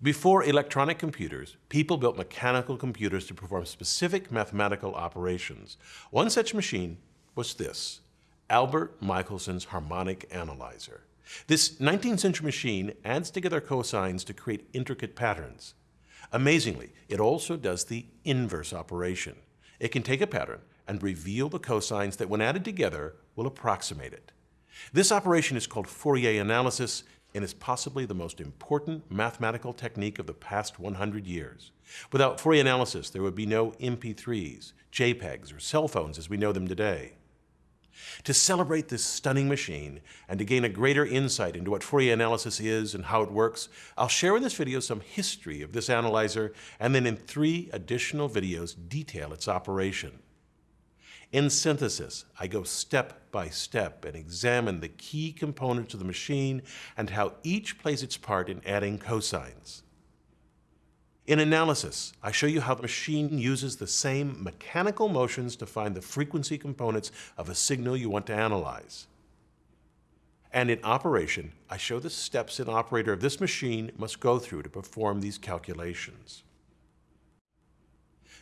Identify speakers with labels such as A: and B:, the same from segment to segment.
A: Before electronic computers, people built mechanical computers to perform specific mathematical operations. One such machine was this, Albert Michelson's harmonic analyzer. This 19th century machine adds together cosines to create intricate patterns. Amazingly, it also does the inverse operation. It can take a pattern and reveal the cosines that when added together will approximate it. This operation is called Fourier analysis and is possibly the most important mathematical technique of the past 100 years. Without Fourier analysis, there would be no MP3s, JPEGs, or cell phones as we know them today. To celebrate this stunning machine and to gain a greater insight into what Fourier analysis is and how it works, I'll share in this video some history of this analyzer and then in three additional videos detail its operation. In synthesis, I go step by step and examine the key components of the machine and how each plays its part in adding cosines. In analysis, I show you how the machine uses the same mechanical motions to find the frequency components of a signal you want to analyze. And in operation, I show the steps an operator of this machine must go through to perform these calculations.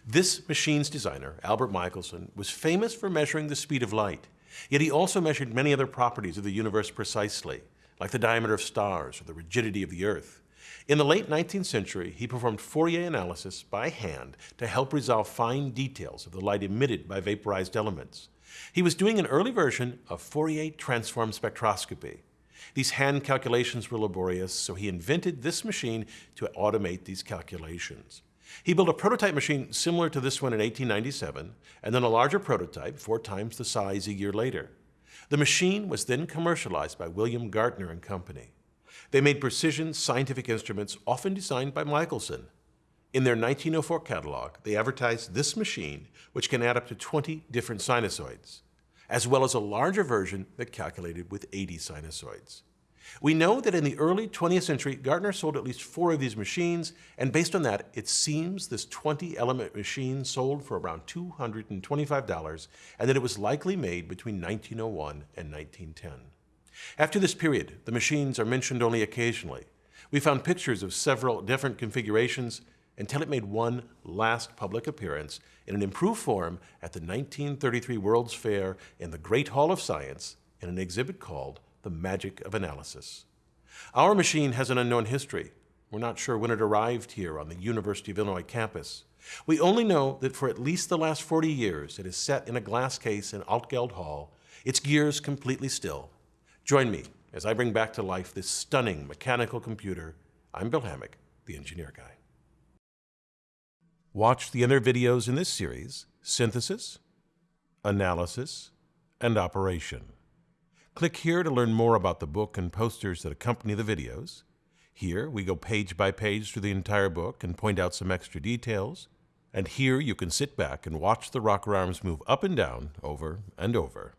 A: This machine's designer, Albert Michelson, was famous for measuring the speed of light, yet he also measured many other properties of the universe precisely, like the diameter of stars or the rigidity of the Earth. In the late 19th century, he performed Fourier analysis by hand to help resolve fine details of the light emitted by vaporized elements. He was doing an early version of Fourier transform spectroscopy. These hand calculations were laborious, so he invented this machine to automate these calculations. He built a prototype machine similar to this one in 1897, and then a larger prototype, four times the size a year later. The machine was then commercialized by William Gaertner and Company. They made precision scientific instruments often designed by Michelson. In their 1904 catalog, they advertised this machine, which can add up to 20 different sinusoids, as well as a larger version that calculated with 80 sinusoids. We know that in the early 20th century, Gaertner sold at least four of these machines, and based on that, it seems this 20-element machine sold for around $225, and that it was likely made between 1901 and 1910. After this period, the machines are mentioned only occasionally. We found pictures of several different configurations until it made one last public appearance in an improved form at the 1933 World's Fair in the Great Hall of Science in an exhibit called The Magic of Analysis. Our machine has an unknown history. We're not sure when it arrived here on the University of Illinois campus. We only know that for at least the last 40 years, it is set in a glass case in Altgeld Hall, its gears completely still, Join me as I bring back to life this stunning mechanical computer. I'm Bill Hammack, the Engineer Guy. Watch the other videos in this series, Synthesis, Analysis, and Operation. Click here to learn more about the book and posters that accompany the videos. Here, we go page by page through the entire book and point out some extra details. And here, you can sit back and watch the rocker arms move up and down over and over.